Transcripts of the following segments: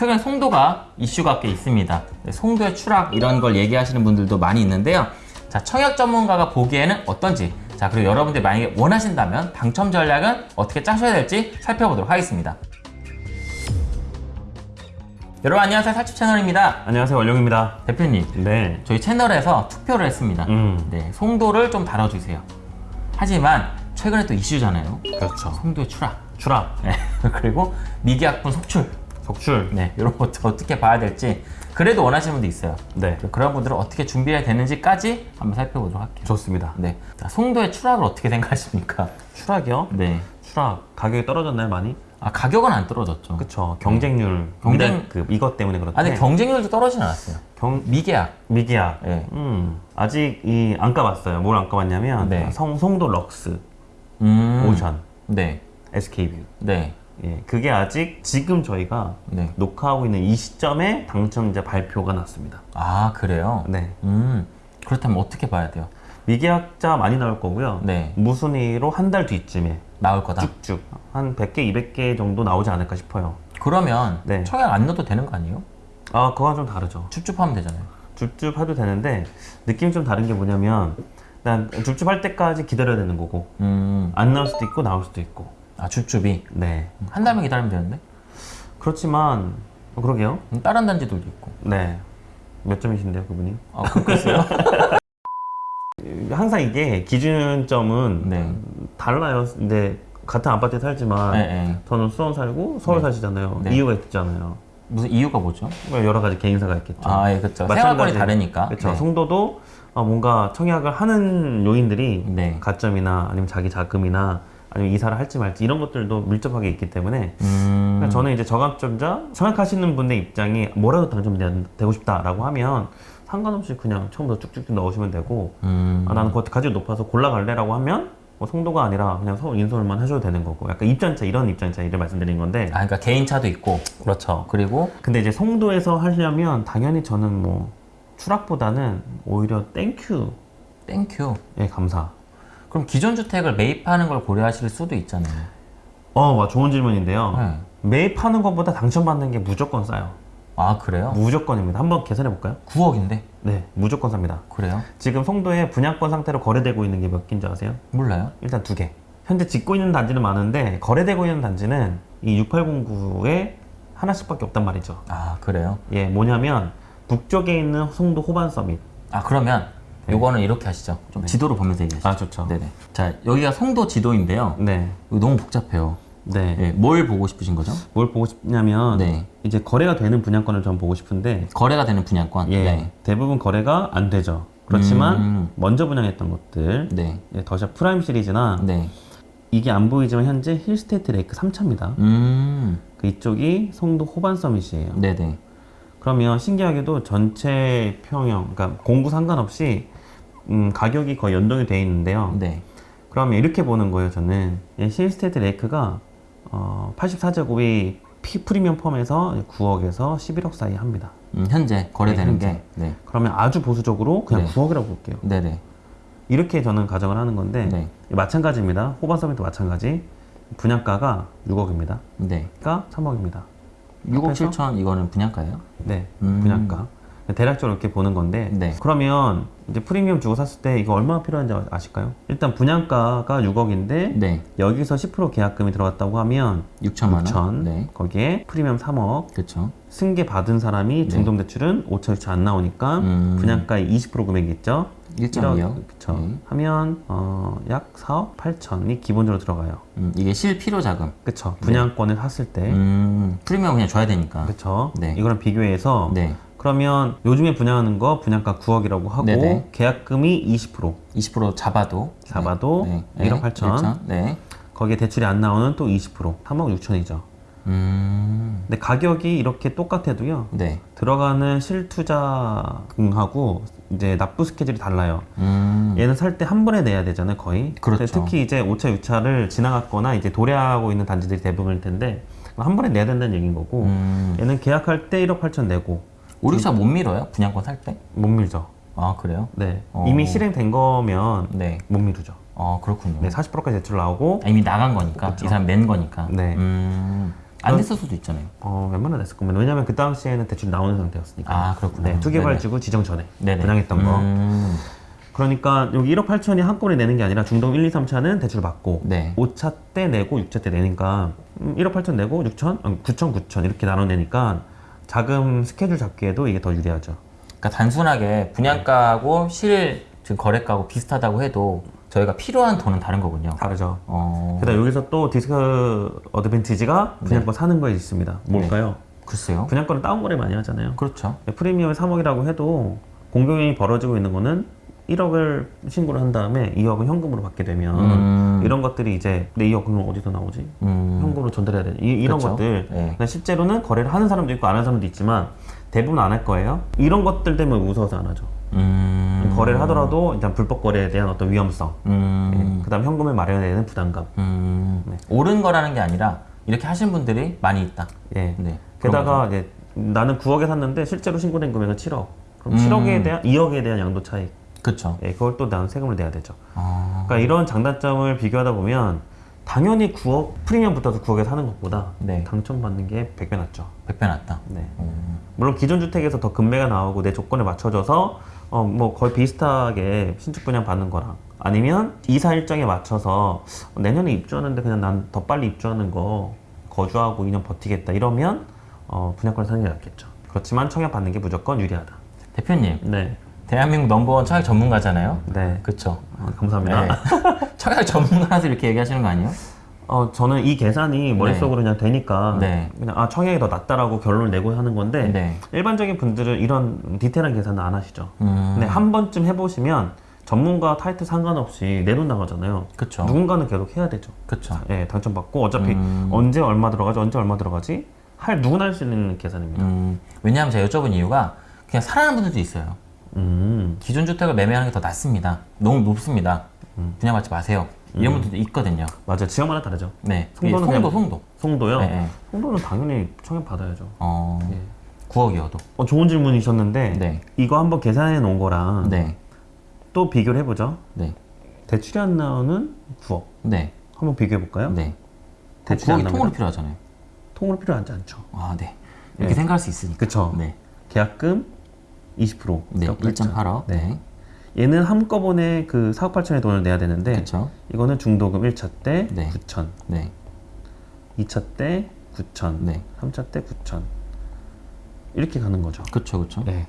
최근 송도가 이슈가 꽤 있습니다. 네, 송도의 추락 이런 걸 얘기하시는 분들도 많이 있는데요. 자, 청약 전문가가 보기에는 어떤지 자, 그리고 여러분들 만약에 원하신다면 당첨 전략은 어떻게 짜셔야 될지 살펴보도록 하겠습니다. 여러분 안녕하세요. 살집 채널입니다. 안녕하세요 원룡입니다 대표님, 네 저희 채널에서 투표를 했습니다. 음. 네, 송도를 좀 다뤄주세요. 하지만 최근에 또 이슈잖아요. 그렇죠 송도의 추락. 추락 네, 그리고 미계약분 속출. 속출 네, 이런 것들 어떻게 봐야 될지 그래도 원하시는 분도 있어요. 네 그런 분들은 어떻게 준비해야 되는지까지 한번 살펴보도록 할게요. 좋습니다 네, 자, 송도의 추락을 어떻게 생각하십니까? 추락이요? 네, 추락 가격이 떨어졌나요 많이? 아 가격은 안 떨어졌죠. 그쵸 경쟁률 경쟁- 그 이것 때문에 그렇대 아, 근데 경쟁률도 떨어지진 않았어요. 경... 미계약. 미기약 네. 음 아직 이 안 까봤어요 뭘 안 까봤냐면 네. 성, 송도 럭스 음. 오션 네, SK뷰 네, 예, 그게 아직 지금 저희가 네. 녹화하고 있는 이 시점에 당첨자 발표가 났습니다 아 그래요? 네 음, 그렇다면 어떻게 봐야 돼요? 미계약자 많이 나올 거고요 네, 무순위로 한 달 뒤쯤에 나올 거다. 쭉쭉 한 100개, 200개 정도 나오지 않을까 싶어요. 그러면 네. 청약 안 넣어도 되는 거 아니에요? 아, 그건 좀 다르죠. 줍줍하면 되잖아요. 줍줍 해도 되는데 느낌이 좀 다른 게 뭐냐면 일단 줍줍 할 때까지 기다려야 되는 거고 음, 안 나올 수도 있고 나올 수도 있고 아 줍줍이 네 한 달만 기다리면 되는데? 그렇지만 어, 그러게요. 음, 다른 단지들도 있고. 네. 몇 점이신데요, 그분이? 아 그렇게 있어요? 항상 이게 기준점은 네. 달라요. 근데 같은 아파트에 살지만 네, 네. 저는 수원 살고 서울 네. 사시잖아요. 네. 이유가 있잖아요. 무슨 이유가 뭐죠? 뭐 여러 가지 개인사가 있겠죠. 아, 예, 그렇죠. 생활권이 다르니까. 그렇죠. 네. 송도도 어, 뭔가 청약을 하는 요인들이 네. 가점이나 아니면 자기 자금이나 아니면 이사를 할지 말지 이런 것들도 밀접하게 있기 때문에 음, 그러니까 저는 이제 저감점자 청약하시는 분의 입장이 뭐라도 당첨되고 싶다라고 하면 상관없이 그냥 처음부터 쭉쭉 넣으시면 되고 음, 아, 나는 그것 가지고 높아서 골라갈래라고 하면 뭐 송도가 아니라 그냥 서울 인서울만 하셔도 되는 거고 약간 입장차 이런 입장차 이를 말씀드린 건데 아, 그러니까 개인차도 있고. 그렇죠. 그리고 근데 이제 송도에서 하려면 당연히 저는 뭐 추락보다는 오히려 thank you thank you. 예 감사 그럼 기존 주택을 매입하는 걸 고려하실 수도 있잖아요. 어, 와, 좋은 질문인데요. 네. 매입하는 것보다 당첨받는 게 무조건 싸요. 아 그래요? 무조건입니다. 한번 계산해 볼까요? 9억인데? 네, 무조건 쌉니다. 그래요? 지금 송도에 분양권 상태로 거래되고 있는 게 몇 개인지 아세요? 몰라요. 일단 두 개. 현재 짓고 있는 단지는 많은데 거래되고 있는 단지는 이 6809에 하나씩밖에 없단 말이죠. 아 그래요? 예, 뭐냐면 북쪽에 있는 송도 호반 서밋. 아 그러면 요거는 이렇게 하시죠. 좀 지도를 보면서 얘기하시죠. 아, 좋죠. 네네. 자 여기가 송도 지도인데요. 네. 너무 복잡해요. 네. 예, 뭘 보고 싶으신 거죠? 뭘 보고 싶냐면 네. 이제 거래가 되는 분양권을 전 보고 싶은데 거래가 되는 분양권. 예, 네. 대부분 거래가 안 되죠. 그렇지만 음. 먼저 분양했던 것들, 네. 예, 더샵 프라임 시리즈나 네. 이게 안 보이지만 현재 힐스테이트 레이크 3차입니다. 음. 그 이쪽이 송도 호반 서밋이에요. 네네. 그러면 신기하게도 전체 평형, 그러니까 공구 상관없이 음, 가격이 거의 연동이 돼 있는데요. 네. 그러면 이렇게 보는 거예요. 저는 예, 힐스테이트 레이크가 어, 84제곱이 피 프리미엄 포함해서 9억에서 11억 사이 합니다. 음, 현재 거래되는 네, 게. 네. 그러면 아주 보수적으로 그냥 네. 9억이라고 볼게요. 네네. 이렇게 저는 가정을 하는 건데 네. 마찬가지입니다. 호반 서밋도 마찬가지. 분양가가 6억입니다. 네. 그러니까 3억입니다. 6억 합해서? 7천 이거는 분양가예요? 네, 음. 분양가. 대략적으로 이렇게 보는 건데 네. 그러면 이제 프리미엄 주고 샀을 때 이거 얼마나 필요한지 아실까요? 일단 분양가가 6억인데 네. 여기서 10% 계약금이 들어갔다고 하면 6천만 원. 6천 네. 거기에 프리미엄 3억 그렇죠. 승계 받은 사람이 중동대출은 5천 6천 안 나오니까 음. 분양가의 20% 금액이 있죠 1.2억. 그쵸 네. 하면 어, 약 4억 8천이 기본적으로 들어가요 음, 이게 실필요 자금. 그쵸 분양권을 샀을 때 음, 프리미엄 그냥 줘야 되니까. 그쵸 네. 이거랑 비교해서 네. 그러면 요즘에 분양하는 거 분양가 9억이라고 하고 네네. 계약금이 20% 20% 잡아도. 잡아도 네. 1억 8천. 1천. 네. 거기에 대출이 안 나오는 또 20% 3억 6천이죠 음. 근데 가격이 이렇게 똑같아도요 네. 들어가는 실투자금하고 이제 납부 스케줄이 달라요 음. 얘는 살 때 한 번에 내야 되잖아요 거의 그렇죠. 특히 이제 5차 6차를 지나갔거나 이제 도래하고 있는 단지들이 대부분일 텐데 한 번에 내야 된다는 얘기인 거고 음. 얘는 계약할 때 1억 8천 내고 오릭사 못 밀어요? 분양권 살 때? 못 밀죠 아, 그래요? 네 어. 이미 실행된 거면 네. 못 미루죠 아, 그렇군요. 네 40%까지 대출 나오고 아, 이미 나간 거니까. 그쵸. 이 사람 낸 거니까. 네. 음. 안 됐을 수도 있잖아요. 어, 웬만하면 됐을 겁니다. 왜냐면 그 당시에는 대출이 나오는 상태였으니까. 아, 그렇구나. 네. 지구 지정 전에 네네. 분양했던 거. 음, 그러니까 여기 1억 8천이 한꺼번에 내는 게 아니라 중동 1, 2, 3차는 대출 받고 네. 5차 때 내고 6차 때 내니까 음, 1억 8천 내고 6천, 아니, 9천, 9천 이렇게 나눠 내니까 자금 스케줄 잡기에도 이게 더 유리하죠. 그러니까 단순하게 분양가하고 실 지금 거래가하고 비슷하다고 해도 저희가 필요한 돈은 다른 거군요. 다르죠. 어, 게다가 여기서 또 디스크 어드밴티지가 분양권 사는 거에 있습니다. 뭘까요? 글쎄요. 분양권은 다운거래 많이 하잖아요. 그렇죠. 프리미엄이 3억이라고 해도 공경이 벌어지고 있는 거는 1억을 신고를 한 다음에 2억은 현금으로 받게 되면 음. 이런 것들이 이제 내 2억 그럼 어디서 나오지? 음, 현금으로 전달해야 돼. 이, 이런 그렇죠. 것들. 네. 실제로는 거래를 하는 사람도 있고 안 하는 사람도 있지만 대부분 안 할 거예요. 이런 것들 때문에 무서워서 안 하죠. 음, 거래를 하더라도 일단 불법 거래에 대한 어떤 위험성, 음, 그다음 현금을 마련해야 되는 부담감. 음, 네. 옳은 거라는 게 아니라 이렇게 하시는 분들이 많이 있다. 예. 네. 게다가 이제 나는 9억에 샀는데 실제로 신고된 금액은 7억. 그럼 음. 7억에 대한 2억에 대한 양도 차익. 그렇죠. 예, 그걸 또 나는 세금을 내야 되죠. 아, 그러니까 이런 장단점을 비교하다 보면 당연히 9억 프리미엄 붙어서 9억에 사는 것보다 네. 당첨받는 게 100배 낫죠. 100배 낫다. 네. 음, 물론 기존 주택에서 더 금매가 나오고 내 조건에 맞춰져서 어 뭐 거의 비슷하게 신축 분양 받는 거랑 아니면 이사 일정에 맞춰서 내년에 입주하는데 그냥 난 더 빨리 입주하는 거 거주하고 2년 버티겠다 이러면 어 분양권을 사는 게 낫겠죠. 그렇지만 청약 받는 게 무조건 유리하다. 대표님, 네, 대한민국 넘버원 청약 전문가잖아요. 네, 그렇죠. 아, 감사합니다. 네. 청약 전문가라서 이렇게 얘기하시는 거 아니에요? 어 저는 이 계산이 머릿속으로 그냥 되니까 네. 그냥 아 청약이 더 낫다라고 결론을 내고 하는 건데 네. 일반적인 분들은 이런 디테일한 계산은 안 하시죠. 음, 근데 한 번쯤 해보시면 전문가 타이틀 상관없이 내 돈 나가잖아요. 그쵸. 누군가는 계속 해야 되죠. 그쵸. 예, 당첨받고 어차피 음. 언제 얼마 들어가지, 언제 얼마 들어가지 할 누구나 할 수 있는 계산입니다. 음, 왜냐하면 제가 여쭤본 이유가 그냥 사랑하는 분들도 있어요. 음, 기존 주택을 매매하는 게 더 낫습니다. 너무 높습니다. 음. 분양 받지 마세요. 이런 분들도 있거든요. 맞아요. 지역마다 다르죠. 네. 송도는 송도, 그냥- 송도. 송도요. 네, 네. 송도는 당연히 청약 받아야죠. 어, 예. 9억이어도. 어, 좋은 질문이셨는데 네. 이거 한번 계산해 놓은 거랑 네. 또 비교를 해보죠. 네. 대출이 안 나오는 9억. 네. 한번 비교해 볼까요? 네. 대출이 안 9억이 나옵니다. 통으로 필요하잖아요. 통으로 필요하지 않죠. 아, 네. 이렇게 네. 생각할 수 있으니까. 그쵸. 네. 계약금 20%. 네. 1.8억. 네. 얘는 한꺼번에 그 4억 8천의 돈을 내야 되는데 그렇죠. 이거는 중도금 1차 때 네. 9천, 네. 2차 때 9천, 네. 3차 때 9천 이렇게 가는 거죠. 그렇죠. 그렇죠. 네,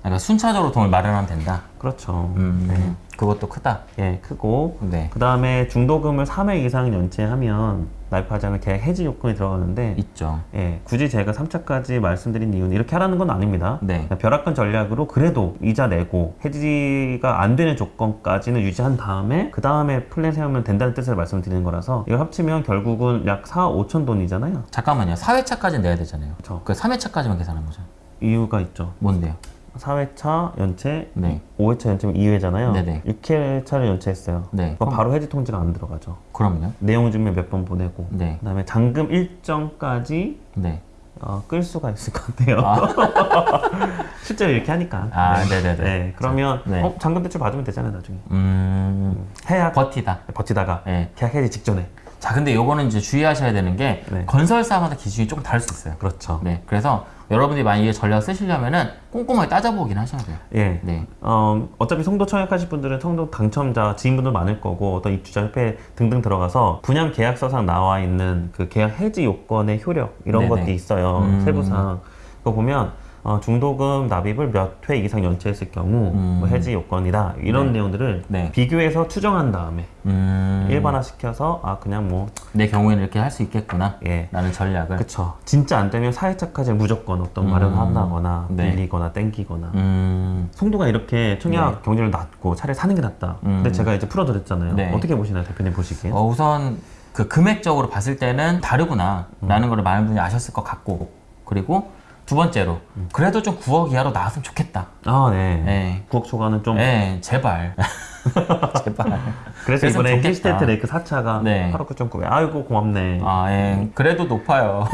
그러니까 순차적으로 돈을 마련하면 된다. 그렇죠. 음. 그것도 크다. 예, 크고 네. 그 다음에 중도금을 3회 이상 연체하면 않을 계약 해지 요건이 들어가는데 있죠. 예, 굳이 제가 3차까지 말씀드린 이유는 이렇게 하라는 건 아닙니다. 네. 벼락간 전략으로 그래도 이자 내고 해지가 안 되는 조건까지는 유지한 다음에 그 다음에 플랜 세우면 된다는 뜻을 말씀드리는 거라서 이걸 합치면 결국은 약 4, 5천 돈이잖아요. 잠깐만요. 4회차까지는 내야 되잖아요. 그 3회차까지만 계산한 거죠. 이유가 있죠. 뭔데요? 4회차 연체, 네. 5회차 연체면 2회잖아요. 네네. 6회차를 연체했어요. 네. 그럼 바로 해지 통지가 안 들어가죠. 그럼요. 내용 증명 몇 번 보내고 네. 그다음에 잔금 일정까지 네. 어, 끌 수가 있을 것 같아요. 실제로 이렇게 하니까. 아, 네 네네. 네, 그러면 네. 어, 잔금 대출 받으면 되잖아요, 나중에. 음. 해야 버티다. 버티다가 네. 계약 해지 직전에. 자, 근데 요거는 이제 주의하셔야 되는 게 네. 건설사마다 기준이 조금 다를 수 있어요. 그렇죠. 네. 그래서 여러분들이 만약에 전략 쓰시려면은 꼼꼼하게 따져보긴 하셔야 돼요. 예. 네. 어, 어차피 송도 청약하실 분들은 송도 당첨자 지인분들 많을 거고 어떤 입주자 협회 등등 들어가서 분양 계약서상 나와 있는 그 계약 해지 요건의 효력 이런 네네. 것들이 있어요 음. 세부상 그거 보면 어, 중도금 납입을 몇 회 이상 연체했을 경우 음. 뭐 해지 요건이다 이런 내용들을 네. 비교해서 추정한 다음에 음. 일반화 시켜서 아 그냥 뭐 내 경우에는 이렇게 할 수 있겠구나. 예. 라는 전략을. 그쵸 진짜 안 되면 사회차까지 무조건 어떤 음. 마련한다거나 네. 빌리거나 땡기거나 음. 송도가 이렇게 청약 경제를 낮고 차라리 사는 게 낫다. 근데 음. 제가 이제 풀어드렸잖아요. 네. 어떻게 보시나요, 대표님 보시기에? 어, 우선 그 금액적으로 봤을 때는 다르구나 라는 걸 많은 분이 아셨을 것 같고 그리고 두 번째로 그래도 좀 9억 이하로 나왔으면 좋겠다. 아, 네. 네. 9억 초과는 좀. 네, 제발. 제발. 그래서 이번에. 힐스테이트 레이크 4차가 네. 8억 9.9에 아이고 고맙네. 아, 예. 그래도 높아요.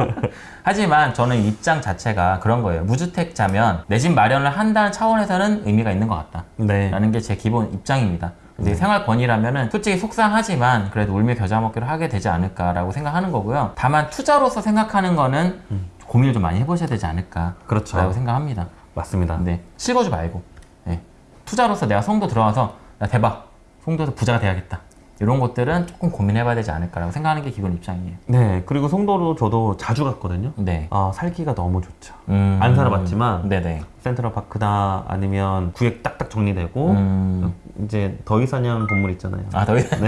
하지만 저는 입장 자체가 그런 거예요. 무주택자면 내 집 마련을 한다는 차원에서는 의미가 있는 것 같다. 네. 라는 게 제 기본 입장입니다. 이제 생활권이라면은 솔직히 속상하지만 그래도 울며 겨자 먹기로 하게 되지 않을까라고 생각하는 거고요. 다만 투자로서 생각하는 거는 고민을 좀 많이 해보셔야 되지 않을까라고 그렇죠. 생각합니다. 맞습니다. 네, 실거주 말고 네. 투자로서 내가 송도 들어와서 나 대박 송도에서 부자가 돼야겠다. 이런 것들은 조금 고민해봐야 되지 않을까라고 생각하는 게 기본 입장이에요. 네, 그리고 송도로 저도 자주 갔거든요. 네. 아, 살기가 너무 좋죠. 음, 안 살아봤지만 네네. 센트럴 파크다 아니면 구획 딱딱 정리되고 음, 이제 더위사냥 건물 있잖아요. 아, 더 이상.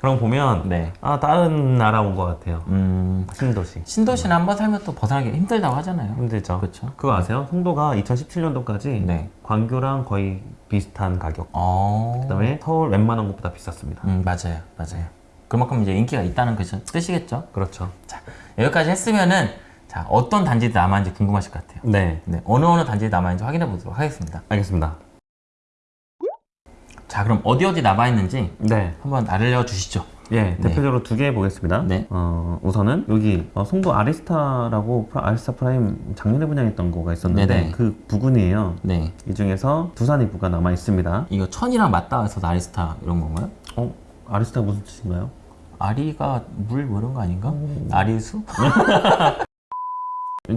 그럼 보면 네. 아 다른 나라 온 것 같아요. 음, 신도시. 신도시는 한번 살면 또 벗어나기 힘들다고 하잖아요. 힘들죠. 그렇죠. 그거 아세요? 송도가 2017년도까지 네. 광교랑 거의 비슷한 가격. 어. 그다음에 서울 웬만한 곳보다 비쌌습니다. 음, 맞아요. 맞아요. 그만큼 이제 인기가 있다는 그 뜻이겠죠. 그렇죠. 자, 여기까지 했으면은 자, 어떤 단지들이 남아있는지 궁금하실 것 같아요. 네, 네, 어느 어느 단지들이 남아있는지 확인해 보도록 하겠습니다. 알겠습니다. 자, 그럼 어디 어디 남아있는지 네, 한번 알려주시죠. 예, 대표적으로 두개 보겠습니다. 네. 어, 우선은 여기 어, 송도 아리스타라고 프라- 아리스타 프라임 작년에 분양했던 거가 있었는데 네네. 그 부근이에요. 네. 이 중에서 두산 위브가 남아 있습니다. 이거 천이랑 맞닿아 있어서 아리스타 이런 건가요? 어, 아리스타 무슨 뜻인가요? 아리가 물 뭐 이런 거 아닌가? 아리수?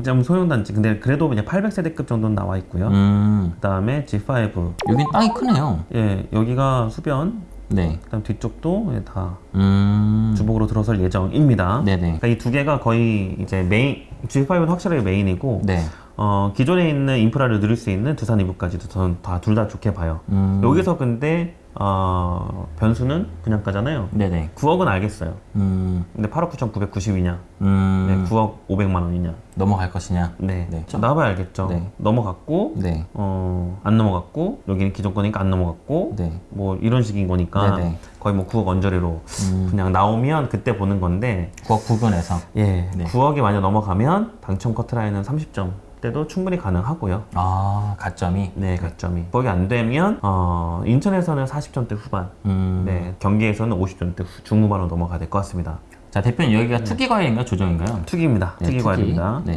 좀 소형 단지. 근데 그래도 그냥 800세대급 정도는 나와 있고요. 음, 그 다음에 G5. 여긴 땅이 크네요. 예, 여기가 수변. 네. 그다음 뒤쪽도 예, 다 음, 주복으로 들어설 예정입니다. 네네. 그러니까 이 두 개가 거의 이제 메인 G5는 확실하게 메인이고 네. 어, 기존에 있는 인프라를 누릴 수 있는 두산 이부까지도 저는 다 둘 다 좋게 봐요. 음, 여기서 근데 어, 변수는 분양가잖아요. 네네. 9억은 알겠어요. 음, 근데 8억 9,990이냐? 음, 네, 9억 500만 원이냐? 넘어갈 것이냐? 네. 네. 나와봐야 알겠죠. 네. 넘어갔고, 네. 어, 안 넘어갔고, 여기는 기존 거니까 안 넘어갔고, 네. 뭐 이런 식인 거니까 네네. 거의 뭐 9억 언저리로 음, 그냥 나오면 그때 보는 건데, 9억 부근에서. 예, 네. 9억이 만약 넘어가면 당첨 커트라인은 30점 때도 충분히 가능하고요. 아, 가점이. 네, 가점이. 9억이 안 되면, 어, 인천에서는 40점대 후반, 음, 네, 경기에서는 50점대 후- 중후반으로 넘어가야 될 것 같습니다. 자, 대표님 여기가 투기 과열인가요? 조정인가요? 투기입니다. 네, 투기 과열입니다. 네.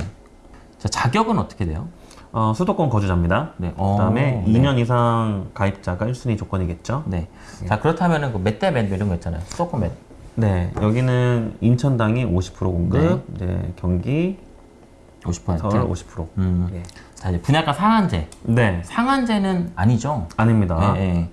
자, 자격은 어떻게 돼요? 어, 수도권 거주자입니다. 네. 어, 그다음에 네. 2년 이상 가입자가 1순위 조건이겠죠. 네. 자, 그렇다면은 그몇 대 몇 이런 거 있잖아요. 수도권 몇. 네, 여기는 인천당이 50% 공급, 네, 경기, 50%. 서울 50%. 음. 예. 자, 이제 분양가 상한제. 네, 상한제는 아니죠. 아닙니다. 네, 네.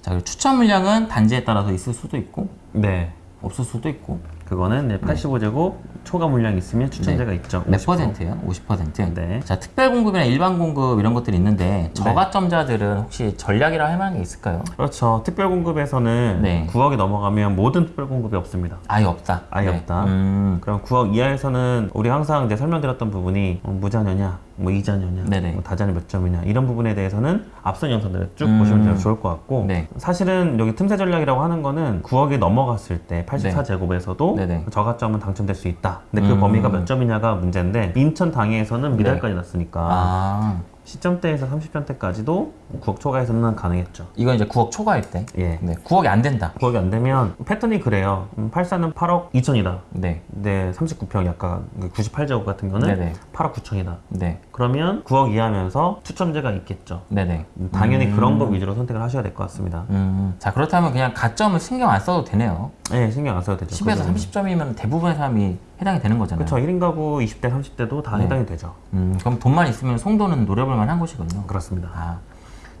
자, 추천 물량은 단지에 따라서 있을 수도 있고 네, 없을 수도 있고. 그거는 네, 85제곱 초과 물량 있으면 추천제가 있죠. 몇 50%. 퍼센트예요? 50%. 네. 자, 특별 공급이나 일반 공급 이런 것들이 있는데 저가점자들은 혹시 전략이라 할 만한 게 있을까요? 그렇죠. 특별 공급에서는 네. 9억이 넘어가면 모든 특별 공급이 없습니다. 아예 없다. 아예 없다. 음. 그럼 9억 이하에서는 우리 항상 이제 설명드렸던 부분이 어, 무자녀냐, 뭐 이자녀냐, 네네. 뭐 다자녀 몇 점이냐 이런 부분에 대해서는 앞선 영상들을 쭉 음. 보시면 좋을 것 같고 네. 사실은 여기 틈새 전략이라고 하는 거는 9억이 넘어갔을 때 84제곱에서도 네네. 저가점은 당첨될 수 있다. 근데 그 음. 범위가 몇 점이냐가 문제인데 인천 당해에서는 미달까지 났으니까 아, 시점대에서 30점대까지도 9억 초과에서는 가능했죠. 이건 이제 9억 초과일 때. 예. 네, 9억이 안 된다. 9억이 안 되면 패턴이 그래요. 음, 84는 8억 2천이다. 네. 네, 39평 약간 98제곱 같은 거는 네네. 8억 9천이다. 네. 그러면 9억 이하면서 추첨제가 있겠죠. 네네. 음, 당연히 그런 거 위주로 선택을 하셔야 될 것 같습니다. 음, 자, 그렇다면 그냥 가점을 신경 안 써도 되네요. 네, 신경 안 써도 되죠. 10에서 30점이면 대부분의 사람이 해당이 되는 거잖아요. 그렇죠. 1인 가구 20대, 30대도 다 네. 해당이 되죠. 음, 그럼 돈만 있으면 송도는 노려볼 만한 곳이군요. 그렇습니다. 아,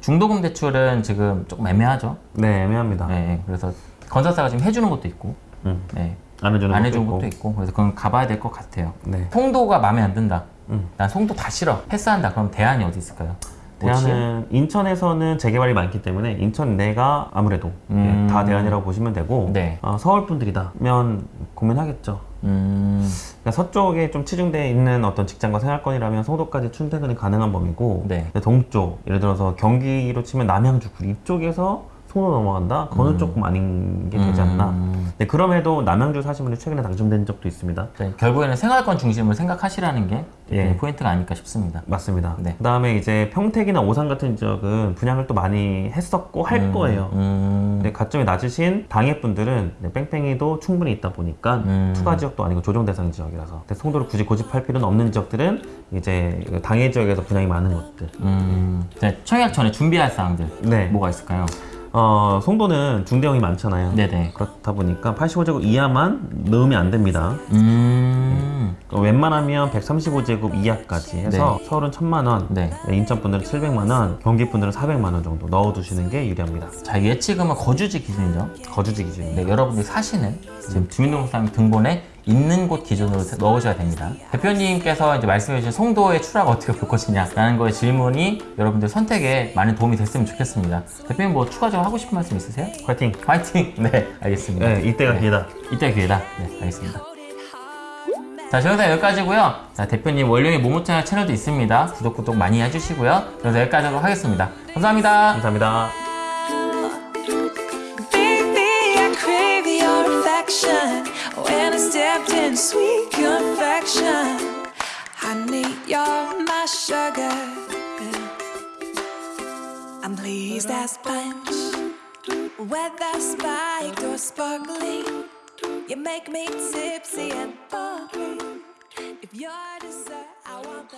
중도금 대출은 지금 조금 애매하죠. 네, 애매합니다. 네, 네. 그래서 건설사가 지금 해주는 것도 있고, 음, 네, 안 해주는 안 것도 해주는 있고. 것도 있고, 그래서 그건 가봐야 될 것 같아요. 네. 송도가 마음에 안 든다. 음. 난 송도 다 싫어. 패스한다. 그럼 대안이 어디 있을까요? 대안은 인천에서는 재개발이 많기 때문에 인천 내가 아무래도 음. 예, 다 대안이라고 보시면 되고 네. 어, 서울 분들이다면 고민하겠죠. 음, 그러니까 서쪽에 좀 치중되어 있는 어떤 직장과 생활권이라면 송도까지 출퇴근이 가능한 범위고 네. 동쪽 예를 들어서 경기로 치면 남양주 구리 이쪽에서 송도 넘어간다? 그거는 조금 아닌 게 되지 않나 음. 네, 그럼에도 남양주 사시는 분이 최근에 당첨된 적도 있습니다 네, 결국에는 생활권 중심을 생각하시라는 게 예. 포인트가 아닐까 싶습니다. 맞습니다 네. 그 다음에 이제 평택이나 오산 같은 지역은 분양을 또 많이 했었고 할 음, 거예요 음, 네, 가점이 낮으신 당해분들은 네, 뺑뺑이도 충분히 있다 보니까 음. 투가 지역도 아니고 조정 대상 지역이라서 근데 송도를 굳이 고집할 필요는 없는 지역들은 이제 그 당해 지역에서 분양이 많은 것들 음. 자, 청약 전에 준비할 사항들 네. 뭐가 있을까요? 어, 송도는 중대형이 많잖아요. 네네. 그렇다 보니까 85제곱 이하만 넣으면 안 됩니다. 음. 그 웬만하면 135제곱 이하까지 해서 서울은 1000만 원, 네. 인천 분들은 700만 원, 경기 분들은 400만 원 정도 넣어두시는 게 유리합니다. 자, 예치금은 거주지 기준이죠. 거주지 기준. 네, 여러분들이 사시는 지금 주민등록상 등본에 있는 곳 기준으로 넣으셔야 됩니다. 대표님께서 이제 말씀해 주신 송도의 추락 어떻게 볼 것이냐 라는 거의 질문이 여러분들 선택에 많은 도움이 됐으면 좋겠습니다. 대표님 뭐 추가적으로 하고 싶은 말씀 있으세요? 화이팅! 화이팅! 네, 알겠습니다. 네, 이때가 네. 기회다. 이때 기회다. 네, 알겠습니다. 자, 저 영상 여기까지고요. 자, 대표님 월요일 모모채널 채널도 있습니다. 구독, 구독 많이 해주시고요. 그래서 여기까지 하도록 하겠습니다. 감사합니다. 감사합니다. I stepped in sweet confection, honey, you're my sugar. I'm pleased as punch, whether spiked or sparkling. You make me tipsy and bubbly. If you're dessert, I want the